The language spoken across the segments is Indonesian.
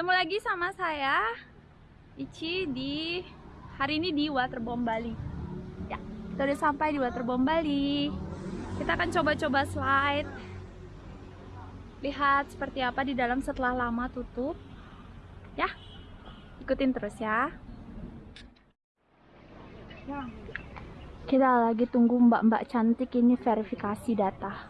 Ketemu lagi sama saya Ici di hari ini di Waterbomb Bali. Ya, kita udah sampai di Waterbomb Bali. Kita akan coba-coba slide. Lihat seperti apa di dalam setelah lama tutup. Ya. Ikutin terus ya. Kita lagi tunggu mbak-mbak cantik ini verifikasi data.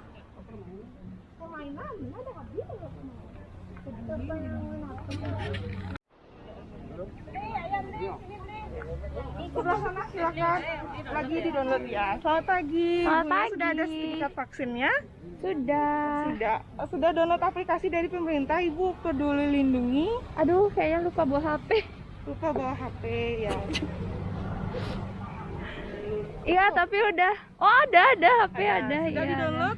Sebelah sana silakan lagi di download ya selamat pagi Selamat pagi. sudah ada sertifikat vaksinnya Sudah. sudah sudah download aplikasi dari pemerintah ibu peduli lindungi Aduh, kayaknya lupa bawa HP. lupa bawa hp ya Iya, tapi udah. Oh, ada, ada HP ada. sudah iya, di download ada.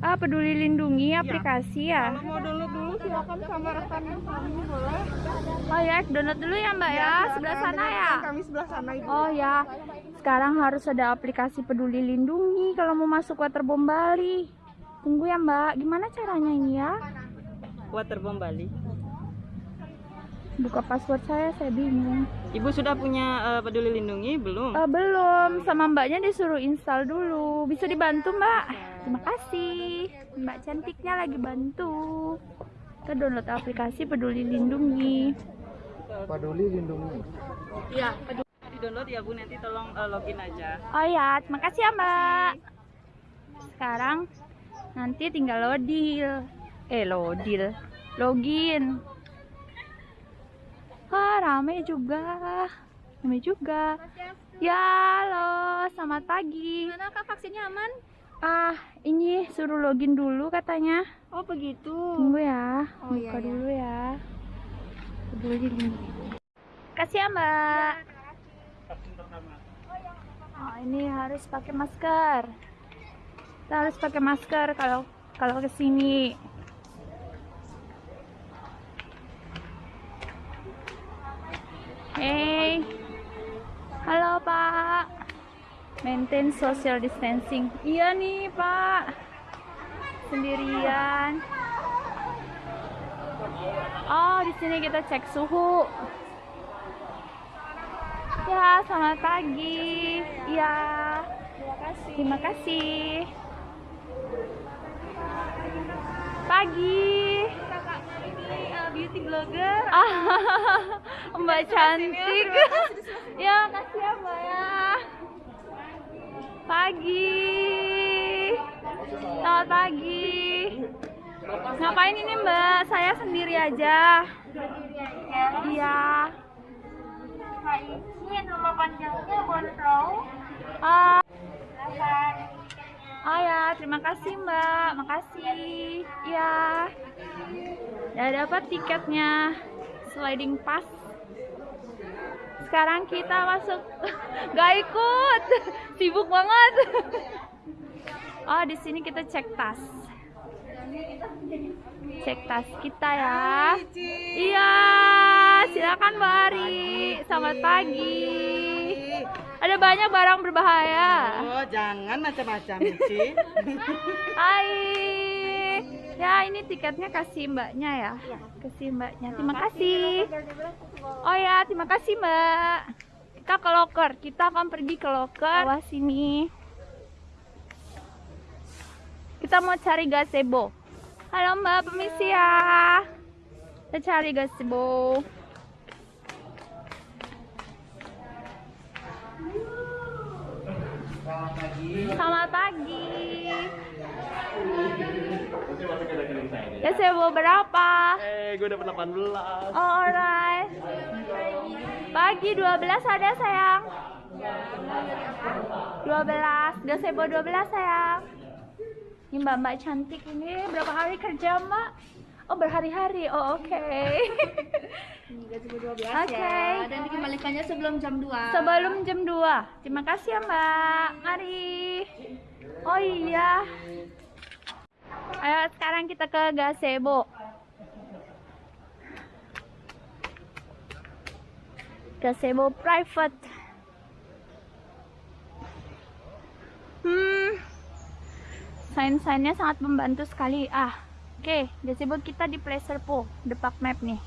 Ah, peduli lindungi aplikasi ya. kalau mau download dulu silakan sama rekan kami boleh Oh ya, download dulu ya Mbak ya, silakan sebelah sana dengan ya. kami sebelah sana ibu Oh ya, sekarang harus ada aplikasi peduli lindungi kalau mau masuk Waterbomb Bali. Tunggu ya Mbak, gimana caranya ini ya? Waterbomb Bali. Buka password saya, saya bingung. Ibu sudah punya eh, peduli lindungi belum? Eh, belum, sama Mbaknya disuruh install dulu. Bisa dibantu Mbak? Terima kasih. Mbak cantiknya lagi bantu. Kita download aplikasi peduli lindungi. Peduli lindungi. Iya, Di download ya Bu, nanti tolong eh, login aja. Oh ya, terima kasih ya Mbak. Sekarang nanti tinggal lodil. Eh, lodil. Login. Wah, rame juga. Rame juga. Ya, halo. Selamat pagi. Mana kak vaksinnya aman? Ah, ini suruh login dulu katanya. Oh begitu. Tunggu ya. Oh, Buka iya, iya. dulu ya. Peduli lindungi. Kasih ya, Mbak. Oh, ini harus pakai masker. Kita harus pakai masker kalau kalau ke sini. Hey. Halo, Pak. Maintain social distancing. Iya nih, Pak. Sendirian. Oh, di sini kita cek suhu. Ya, selamat pagi. Ya. Terima kasih. Pagi. beauty blogger. Mbak cantik. ya, kasih ya, Mbak ya. Pagi. Selamat pagi. Ngapain ini, Mbak? Saya sendiri aja. Iya. Ini nama panjangnya Bonrow. Ah. Oh ya, terima kasih Mbak. Makasih. Ya. Udah dapat tiketnya. Sliding pass. Sekarang kita masuk. Gak ikut. Sibuk banget. Oh, di sini kita cek tas. Cek tas kita ya. Iya, silakan Mbak Ari. Selamat pagi. Ada banyak barang berbahaya. oh jangan macam-macam Ci Hai. Ya, ini tiketnya kasih mbaknya ya. Kasih mbaknya. Terima kasih. Oh ya, terima kasih mbak. Kita ke loker. Kita akan pergi ke loker. Bawah sini. Kita mau cari gazebo. Halo mbak, permisi ya. Kita cari gazebo. Selamat pagi. Gazebo berapa? Eh, gue dapet 18. Oh, alright. Pagi 12 ada sayang. 12, gazebo 12 sayang. Ini mbak-mbak cantik ini berapa hari kerja mbak? Oh berhari-hari, oh oke. Gazebo 12 Oke. ya. Dan dikembalikannya sebelum jam 2. Sebelum jam 2 Terima kasih ya mbak Mari Oh iya Ayo sekarang kita ke gazebo. Gazebo private. Hmm. Sign-signnya sangat membantu sekali. Ah, oke. Okay. Gazebo kita di pleasure Po, park Map nih.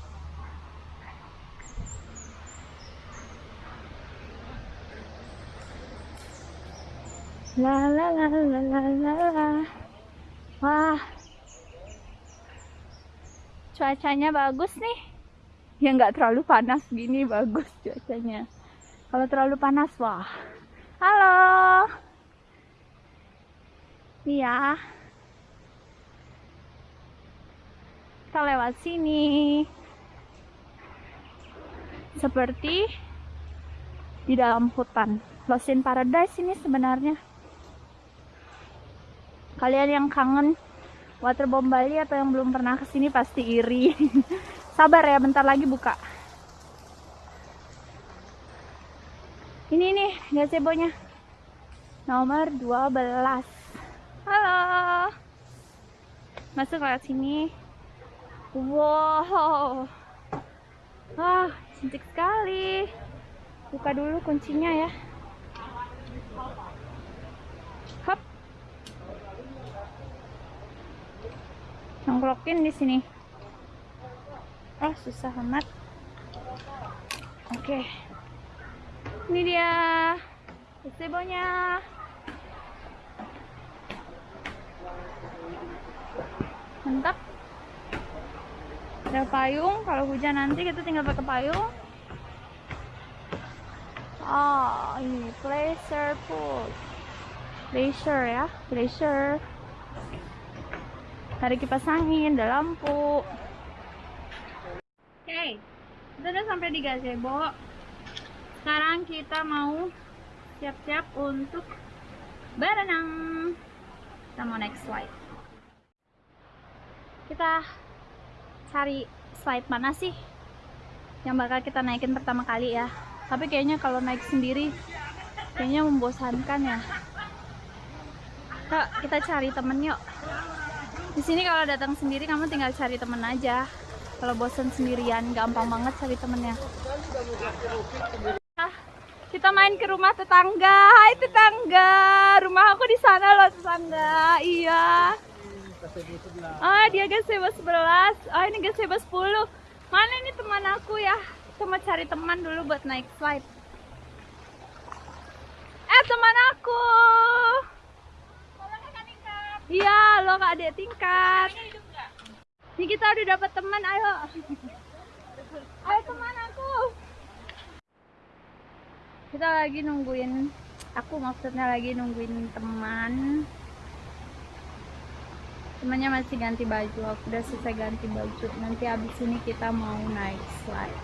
La la la la la la. Wah. Cuacanya bagus nih. Ya nggak terlalu panas gini bagus cuacanya. Kalau terlalu panas wah. Halo. Iya. Kita lewat sini. Seperti di dalam hutan. Lost in Paradise ini sebenarnya. Kalian yang kangen Waterbomb Bali atau yang belum pernah ke sini pasti iri. Sabar ya, bentar lagi buka. Ini nih gazebo-nya. Nomor 12. Halo. Masuk lewat sini. Wow. Wah, cantik sekali. Buka dulu kuncinya ya. Nongkrokin di sini. Oh, susah amat. Oke. Ini dia gazebo-nya. Mantap. Ada payung, kalau hujan nanti kita tinggal pakai payung. Oh, ini pleasure pool. Pleasure ya, pleasure. Ada kipas angin, ada lampu. Oke, kita udah sampai di gazebo. Sekarang kita mau siap-siap untuk berenang. Kita mau naik slide. Kita cari slide mana sih yang bakal kita naikin pertama kali ya. Tapi kayaknya kalau naik sendiri kayaknya membosankan ya. Kak, kita cari temen yuk. Di sini kalau datang sendiri kamu tinggal cari temen aja. Kalau bosan sendirian gampang banget cari temennya. Ah, kita main ke rumah tetangga. Hai tetangga. Rumah aku di sana loh tetangga. Iya. Ah, dia gazebo 11. Oh, ini gazebo 10. Mana ini teman aku ya? Mau cari teman dulu buat naik slide. Eh, teman aku. Iya, lo kak adik tingkat. Ini kita udah dapat teman, ayo. Ayo teman aku. Kita lagi nungguin, aku maksudnya lagi nungguin teman. Temannya masih ganti baju, aku udah selesai ganti baju. Nanti abis ini kita mau naik slide.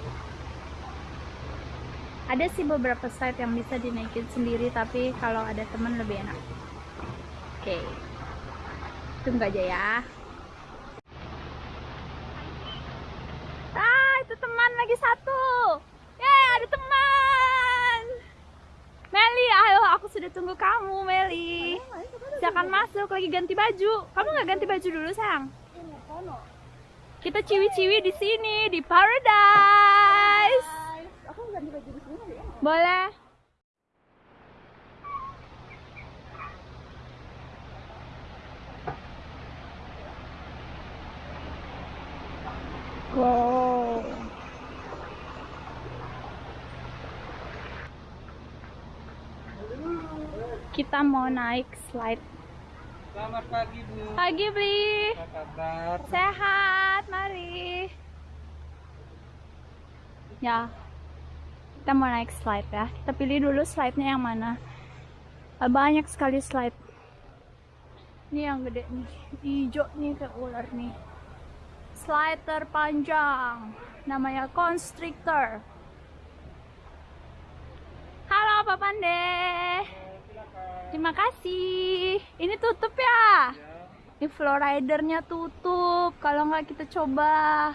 Ada sih beberapa slide yang bisa dinaikin sendiri, tapi kalau ada teman lebih enak. Oke. Tunggu aja ya. Ah, itu teman lagi satu. Yeay, ada teman. Meli, ayo aku sudah tunggu kamu, Meli. Silakan masuk, lagi ganti baju. Kamu nggak ganti baju dulu, sayang? Kita ciwi-ciwi di sini, di Paradise. Boleh. Kita mau naik slide. Selamat pagi Bu. Pagi, Bli. Apa kabar? Sehat, mari. Ya, kita mau naik slide ya. Kita pilih dulu slide-nya yang mana. Banyak sekali slide. Ini yang gede nih, hijau nih kayak ular nih. Slide terpanjang, namanya constrictor. Halo Pak Pande. Terima kasih. Ini tutup ya? Ini flowridernya tutup. Kalau nggak kita coba.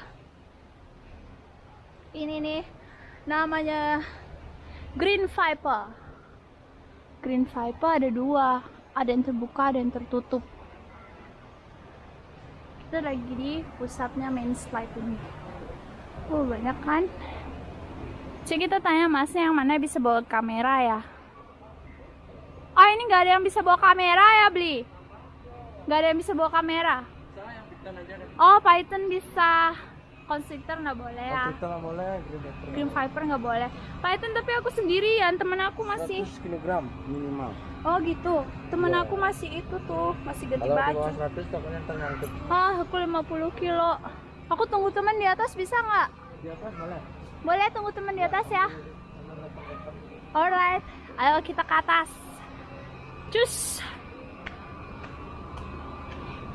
Ini nih namanya Green Viper. Green Viper ada dua. Ada yang terbuka, ada yang tertutup. Kita lagi di pusatnya main slide ini. Oh banyak kan? Cek kita tanya masnya yang mana bisa bawa kamera ya? Oh ini nggak ada yang bisa bawa kamera ya beli? Nggak ada yang bisa bawa kamera? Oh Python bisa. constrictor nggak boleh ya. Kita nggak boleh, Green Viper. Green Viper nggak boleh. Python tapi aku sendirian, temen aku masih. 100 kilogram minimal. Oh gitu. Temen Iya. aku masih itu tuh, masih ganti Kalau baju. bawah 100 takutnya ntar nyangkut. Ah, aku 50 kilo. Aku tunggu teman di atas bisa nggak? Di atas boleh. Boleh tunggu teman di atas ya? Alright, ayo kita ke atas. Cus.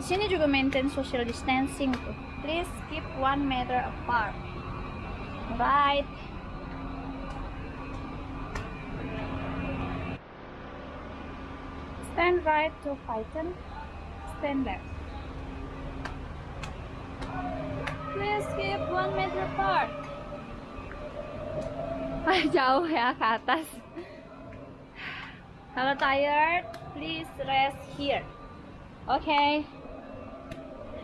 Di sini juga maintain social distancing tuh. Please keep one meter apart. Right. Stand right to Python. Stand left. Please keep one meter apart. Jauh ya ke atas. Kalau tired, please rest here. Oke.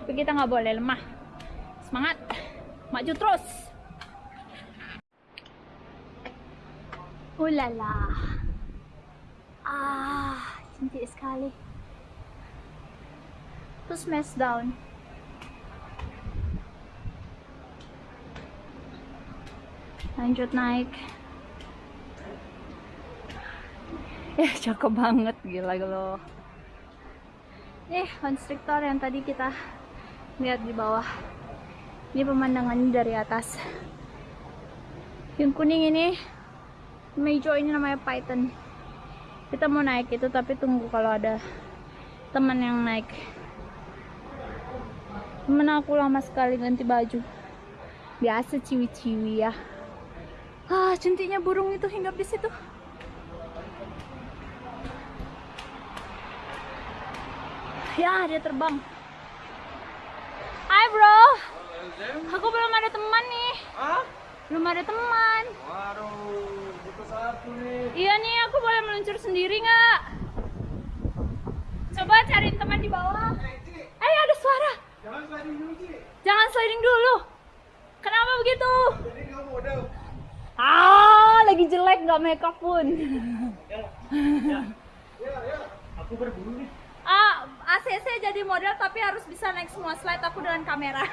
Tapi kita nggak boleh lemah. Semangat. Maju terus. Ulala. Ah, cantik sekali. Terus smash down. lanjut naik ya cakep banget gila lo. Eh konstruktor yang tadi kita lihat di bawah. Ini pemandangannya dari atas. Yang kuning ini mejo ini namanya python. Kita mau naik itu tapi tunggu kalau ada teman yang naik. Temen aku lama sekali ganti baju. Biasa ciwi-ciwi ya. Ah, cantiknya burung itu hinggap di situ. Ya, dia terbang. Hai, bro. Aku belum ada teman nih. Belum ada teman. Waduh, butuh satu nih. Iya nih, aku boleh meluncur sendiri nggak? Coba cari teman di bawah. Eh, ada suara. Jangan sliding dulu sih. Jangan sliding dulu. Kenapa begitu? Jadi kamu udah. Ah, lagi jelek nggak makeup pun. Aku berburu nih. Ah, ACC jadi model tapi harus bisa naik semua slide aku dengan kamera.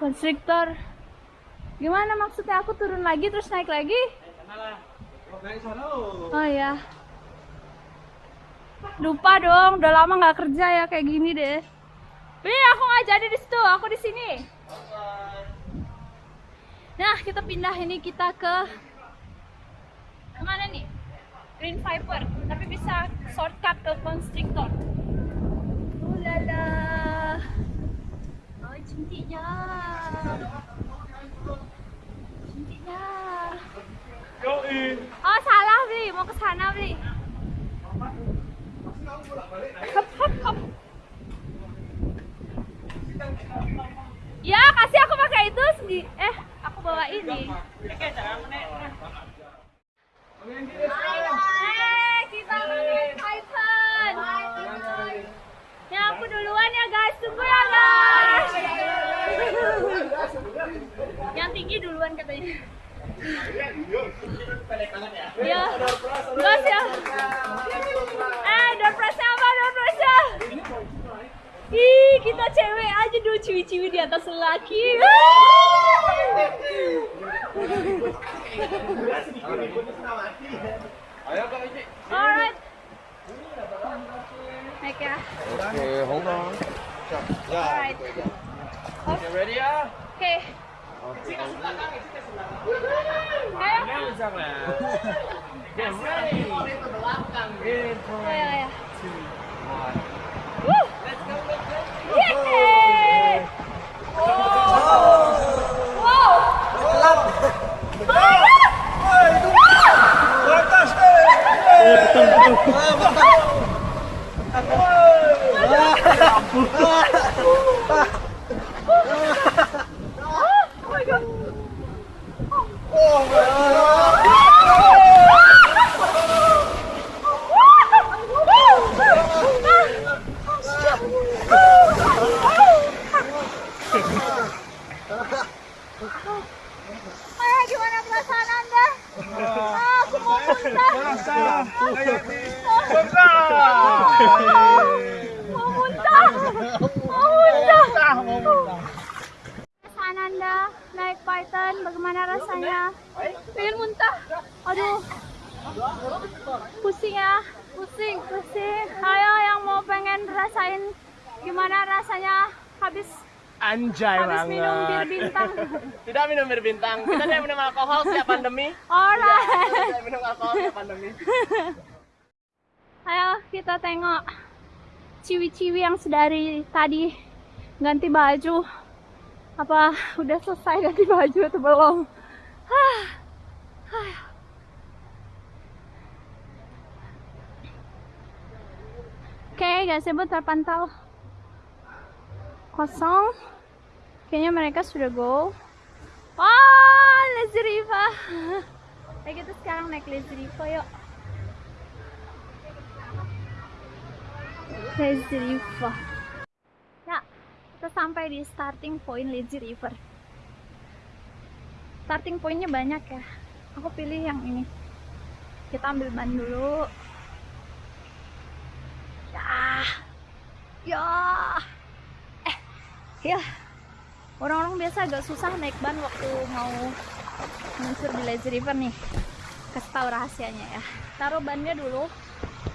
Konstruktor. Gimana maksudnya aku turun lagi terus naik lagi? Oh, ya. Lupa dong, udah lama nggak kerja ya kayak gini deh. Ih, aku nggak jadi di situ, aku di sini. Nah, kita pindah ini kita ke ke mana nih? Green Viper, tapi bisa shortcut ke Constrictor. Ulala. Oh, cantiknya. Cantiknya. Oh, salah, Bli. Mau ke sana, Bli. Hop, hop, hop. Ya, kasih aku pakai itu sendiri. Eh, aku bawa ini. Eh, kita main Python. Ya, aku duluan ya, guys. Tunggu ya, guys. Yang tinggi duluan katanya. Iya. Gas ya. Eh, door apa? Door prize Ih, kita cewek aja dulu ciwi-ciwi di atas lelaki. Ici. Alright. Naik ya. Oke, hold on. Alright. Oke, ready ya? Oke. Ayo. Get ready. In Oh ya ya. three, Woo! Yeay! Wow! Oh my god! Ah, gimana perasaan Anda? Ah, aku mau muntah. Mau muntah. Mau muntah. Python, bagaimana rasanya? Pengen muntah. Aduh. Pusing ya. Pusing, pusing. Ayo yang mau pengen rasain gimana rasanya habis Anjay habis minum bir bintang. Tidak minum bir bintang. Kita tidak minum alkohol setiap pandemi. Alright. Tidak minum alkohol setiap pandemi. Ayo kita tengok ciwi-ciwi yang sedari tadi ganti baju. Apa udah selesai ganti baju atau belum? Hah. Hah. Oke, gazebo terpantau kosong. Kayaknya mereka sudah go. Wah, Lazy Riva. Ayo kita sekarang naik Lazy Riva yuk. Lazy River. Ya, kita sampai di starting point Lazy River. Starting pointnya banyak ya. Aku pilih yang ini. Kita ambil ban dulu. Ya, ya, eh, ya. Orang-orang biasa agak susah naik ban waktu mau meluncur di Lazy River nih. Kasih tahu rahasianya ya. Taruh bannya dulu.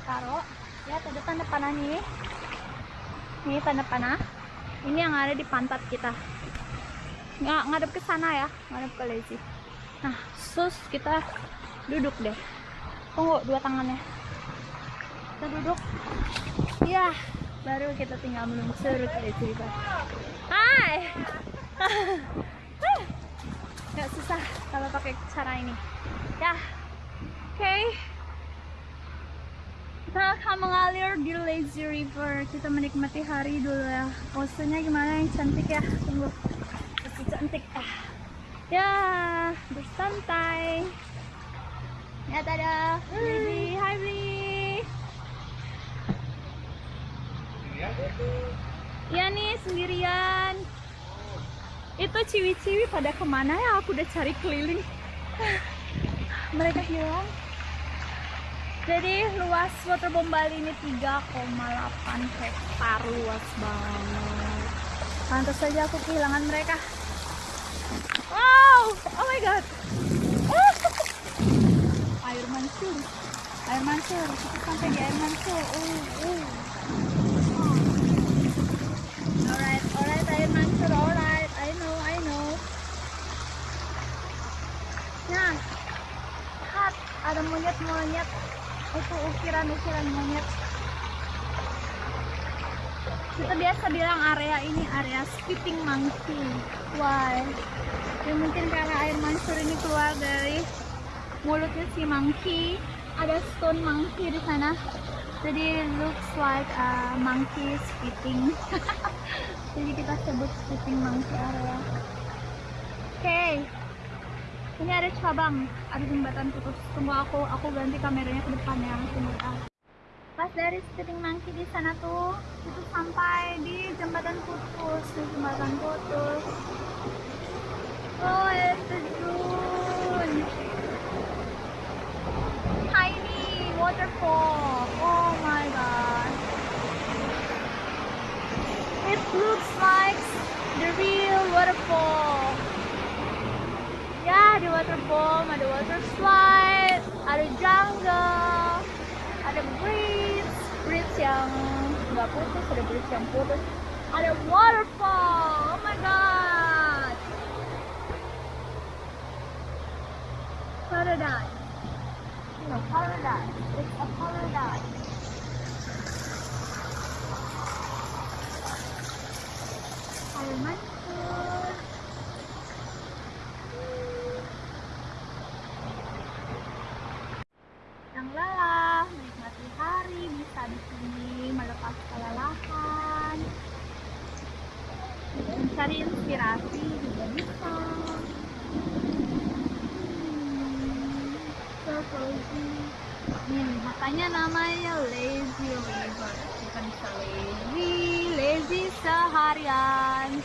Taruh. Lihat ada tanda panah nih. Ini tanda panah. Ini yang ada di pantat kita. Nggak ngadep ke sana ya. Ngadep ke lazy. Nah sus kita duduk deh. Tunggu dua tangannya. Kita duduk. Ya baru kita tinggal meluncur ke lazy river. Hai nggak susah kalau pakai cara ini. Ya oke. Kita akan mengalir di lazy river. Kita menikmati hari dulu ya. Posenya gimana? Yang cantik ya. Tunggu. Masih cantik. Ah. Ya bersantai. Ya tada Bli hai Bli iya nih sendirian itu ciwi-ciwi pada ke mana ya aku udah cari keliling mereka hilang jadi luas waterbomb Bali ini 3,8 hektar luas banget. Pantas saja aku kehilangan mereka. Wow, oh my god. Air mancur, air mancur. Kita sampai di air mancur. Uh, uh. Alright, alright, air mancur, alright. I know, I know. Nah, lihat ada monyet-monyet itu ukiran-ukiran monyet. Kita biasa bilang area ini area spitting monkey. Why? Ya mungkin karena air mancur ini keluar dari mulutnya si monkey. Ada stone monkey di sana. Jadi looks like a monkey spitting jadi kita sebut spitting monkey area. Oke ini ada cabang ada jembatan putus. Tunggu aku aku ganti kameranya ke depan ya ah. pas dari spitting monkey di sana tuh itu sampai di jembatan putus di jembatan putus. Oh air terjun tiny waterfall. Oh my god. It looks like the real waterfall ya ada waterbomb ada water slide ada jungle ada bridge bridge yang nggak putus ada bridge yang putus. Ada waterfall oh my god. Paradise. No paradise. It's a paradise. Air namanya lazy river. Kita bisa lazy, lazy seharian.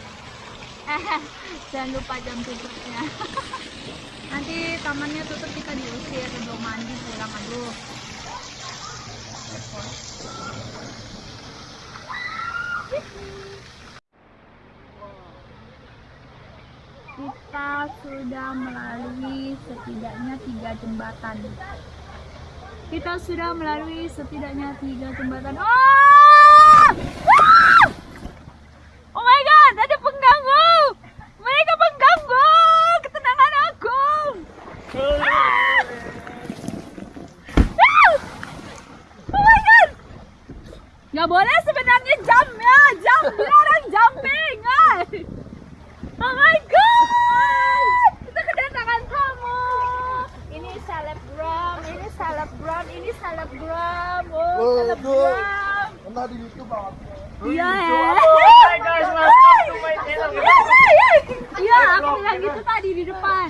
Jangan lupa jam tutupnya. nanti tamannya tutup kita diusir belum mandi pulang aduh kita sudah melalui setidaknya tiga jembatan. Kita sudah melalui setidaknya tiga jembatan. Oh! Ah! Oh my god, ada pengganggu! Mereka pengganggu ketenangan aku! Ah! Ah! Oh my god! Nggak boleh sebenarnya jump ya, jump dilarang jumping. ah. Oh my god! Kita kedatangan tamu. Ini selebgram, ini selebgram, ini selebgram. Oh, selebgram. Pernah di YouTube banget. Iya ya. Hai guys, welcome to my channel. Iya, iya, iya. Iya, aku bilang gitu tadi di depan.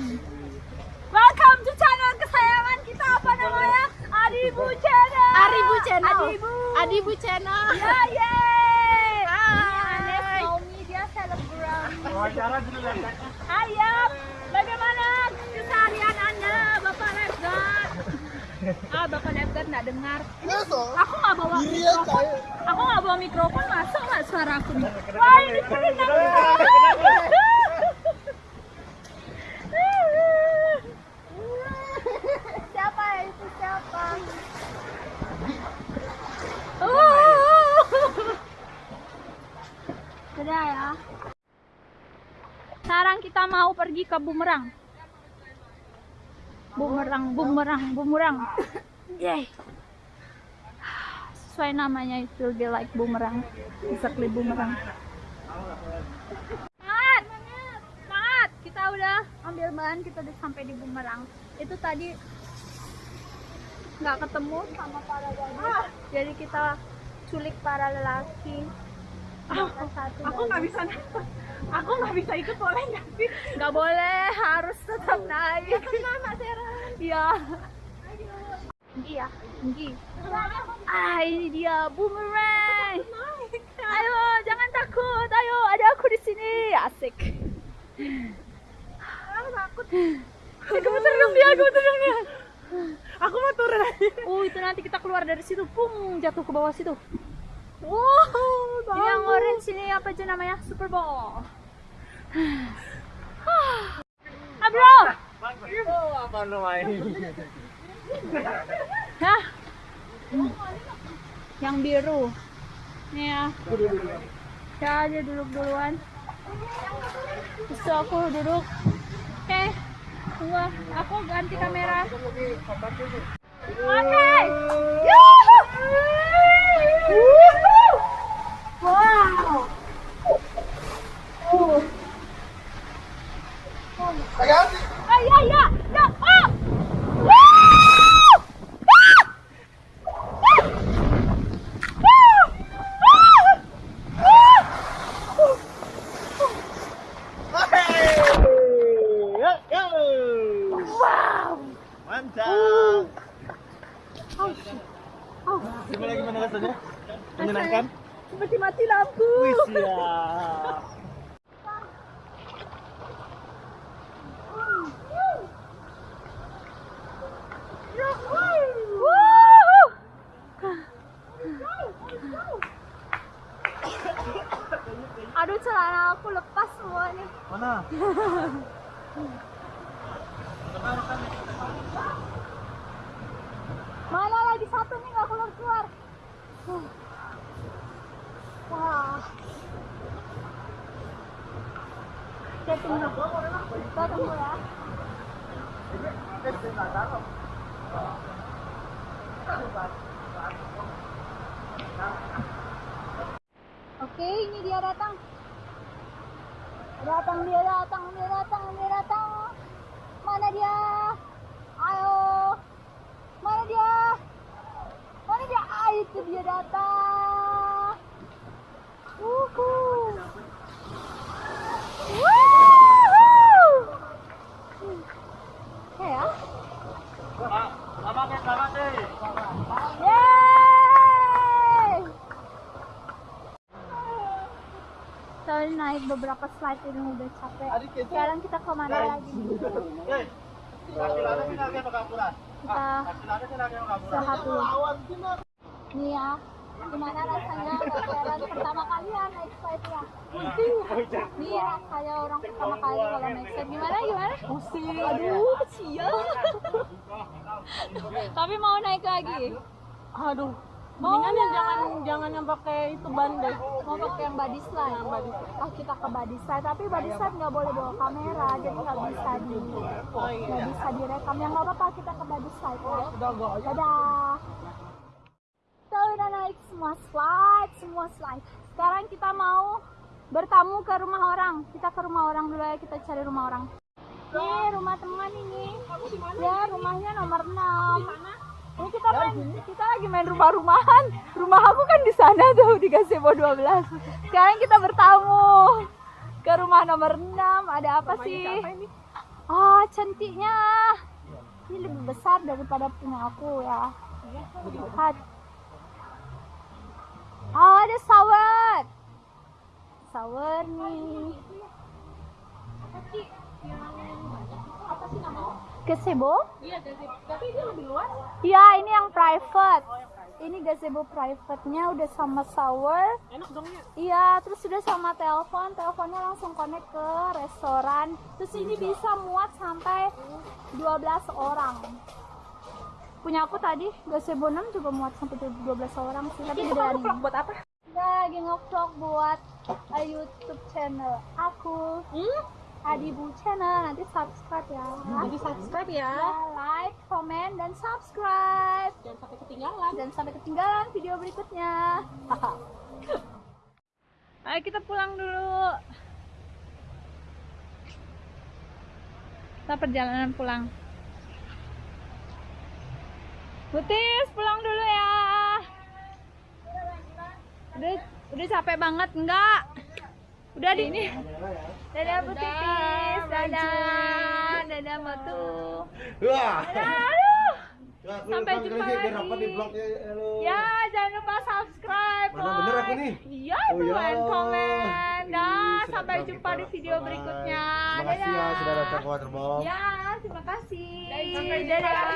Welcome to channel kesayangan kita apa namanya? Adibu Channel. Aribu Channel. Adibu. Adibu Channel. Ya, yeay. Hai. Naomi dia selebgram. Wawancara dulu ya. Ayam, bagaimana keseharian Anda, Bapak Lebgar? Ah, Bapak Lebgar nggak dengar. Aku nggak bawa ya mikrofon. Aku nggak bawa mikrofon, masuk nggak suara aku nih? Wah, ini kedengaran. Siapa itu siapa? Oh. Sudah ya. Sekarang kita mau pergi ke bumerang. Bumerang, bumerang, bumerang. Yay. Sesuai namanya itu will be like bumerang. Exactly bumerang. Semangat! Semangat! Kita udah ambil bahan, kita udah sampai di bumerang. Itu tadi nggak ketemu sama para gadis. Jadi kita culik para lelaki. Ada satu Aku nggak bisa Aku nggak bisa ikut boleh nggak sih? nggak boleh harus tetap naik Nama Sarah. iya tinggi ya tinggi ah ini dia boomerang. Ayo jangan takut. Ayo ada aku di sini. Asik. Aku takut. gemeter dong dia gemeter dong dia Aku mau turun. Aja. oh itu nanti kita keluar dari situ. Pung jatuh ke bawah situ. Wow ini yang orange ini apa aja namanya? Super ball ah bro. Oh, apa namanya? Hah? Yang biru. Nih ya. Ya, dia duduk duluan. Terus aku duduk. Oke. Tunggu, aku ganti kamera. Oke. Wuhu! Wow. Oh. Ayan. Ah, ya, ya, ya. Oh! Woo! Ah! Wow. Mantap. Gimana gimana rasanya? Menyenangkan? Seperti mati lampu. Wih, siap. Wuhu! Aduh celana aku lepas semua nih. Mana? Mana lagi satu nih nggak keluar keluar. Huh. Wah. Kita tunggu. Ya. Oke, ini dia datang. Datang dia datang, dia datang, dia datang. Mana dia? Ayo. Mana dia? Mana dia? Ah, itu dia datang. Wuhu. Wuhu. Oke ya. Ya! Saya naik beberapa slide ini udah capek. Sekarang kita ke mana lagi? Kita istirahat dulu. Nih ya, gimana rasanya pacaran pertama kali ya naik slide ya? Nih kayak orang pertama kali kalau naik set gimana gimana? Pusing. Aduh, kecil. Tapi mau naik lagi. Aduh. Mendingan yang jangan jangan yang pakai itu ban deh. mau pakai yang body slide oh kita ke body slide tapi body slide nggak boleh bawa kamera jadi nggak bisa di Oh iya. nggak bisa direkam yang nggak apa-apa kita ke body slide ya dadah udah naik semua slide semua slide sekarang kita mau bertamu ke rumah orang kita ke rumah orang dulu ya kita cari rumah orang ini rumah teman ini ya rumahnya nomor 6 ini kita main, kita lagi main rumah-rumahan. Rumah aku kan di sana tuh di Gazebo 12. Sekarang kita bertamu ke rumah nomor 6. Ada apa sih? Ah, cantiknya. Ini lebih besar daripada punya aku ya. Lihat. Ah, ada shower. Shower nih. Gazebo? Iya, tapi dia lebih luas. Iya, ini yang private. Ini gazebo private-nya udah sama shower. Enak dong ya. Iya, terus sudah sama telepon. Teleponnya langsung connect ke restoran. Terus ini bisa muat sampai 12 orang. Punya aku tadi gazebo 6 juga muat sampai 12 orang sih. Tapi gedean ini. buat apa? Lagi ngevlog buat uh, YouTube channel aku. Adibu channel. Nanti subscribe ya. Jadi subscribe ya. Ya, like, komen, dan subscribe. Jangan sampai ketinggalan. Dan sampai ketinggalan video berikutnya. Ayo kita pulang dulu. Kita perjalanan pulang. Butis, pulang dulu ya. Udah, udah capek banget enggak? Udah di ini. Dadah Butis, dadah. Dadah Matu. Wah. Dadah, aduh. Ya, Sampai jumpa lagi, blognya. Halo. Ya, jangan lupa subscribe. Mana bener aku nih? Iya, Oh, itu ya. dan komen. Dah, Ih, sampai jumpa di video berikutnya. Terima kasih ya Dadah. sudah datang ke Waterbox. Ya, terima kasih. Sampai jumpa Dadah.